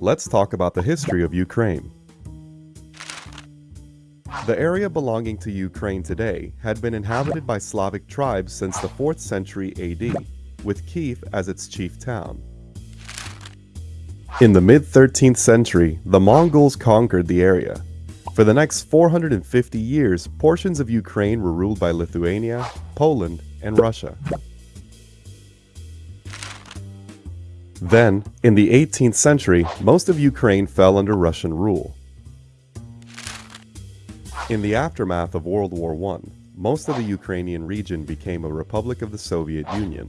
Let's talk about the history of Ukraine. The area belonging to Ukraine today had been inhabited by Slavic tribes since the 4th century AD, with Kiev as its chief town. In the mid-13th century, the Mongols conquered the area. For the next 450 years, portions of Ukraine were ruled by Lithuania, Poland, and Russia. Then, in the 18th century, most of Ukraine fell under Russian rule. In the aftermath of World War I, most of the Ukrainian region became a republic of the Soviet Union.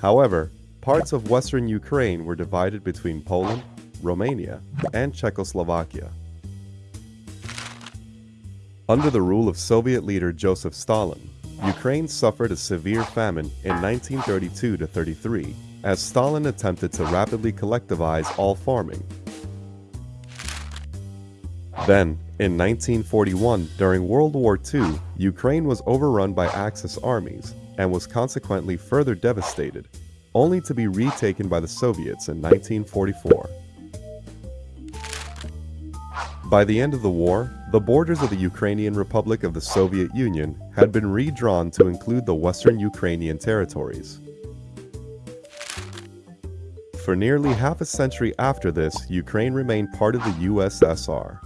However, parts of western Ukraine were divided between Poland, Romania, and Czechoslovakia. Under the rule of Soviet leader Joseph Stalin, Ukraine suffered a severe famine in 1932-33 as Stalin attempted to rapidly collectivize all farming. Then, in 1941, during World War II, Ukraine was overrun by Axis armies and was consequently further devastated, only to be retaken by the Soviets in 1944. By the end of the war, the borders of the Ukrainian Republic of the Soviet Union had been redrawn to include the western Ukrainian territories. For nearly half a century after this, Ukraine remained part of the USSR.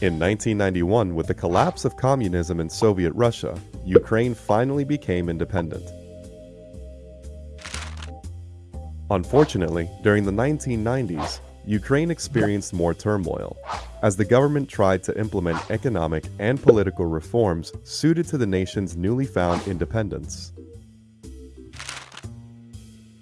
In 1991, with the collapse of communism in Soviet Russia, Ukraine finally became independent. Unfortunately, during the 1990s, Ukraine experienced more turmoil, as the government tried to implement economic and political reforms suited to the nation's newly found independence.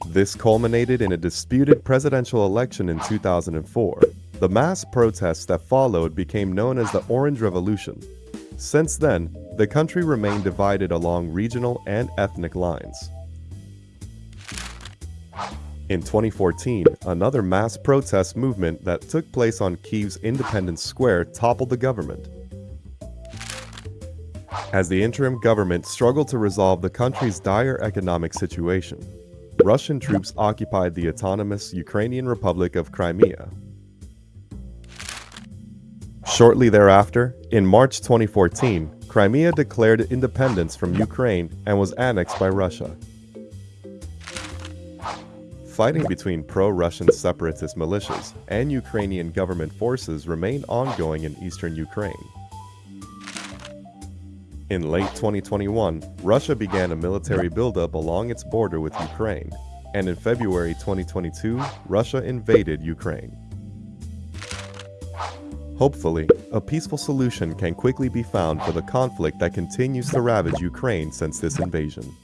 This culminated in a disputed presidential election in 2004. The mass protests that followed became known as the Orange Revolution. Since then, the country remained divided along regional and ethnic lines. In 2014, another mass protest movement that took place on Kiev's Independence Square toppled the government. As the interim government struggled to resolve the country's dire economic situation, Russian troops occupied the autonomous Ukrainian Republic of Crimea. Shortly thereafter, in March 2014, Crimea declared independence from Ukraine and was annexed by Russia. Fighting between pro-Russian separatist militias and Ukrainian government forces remained ongoing in eastern Ukraine. In late 2021, Russia began a military buildup along its border with Ukraine, and in February 2022, Russia invaded Ukraine. Hopefully, a peaceful solution can quickly be found for the conflict that continues to ravage Ukraine since this invasion.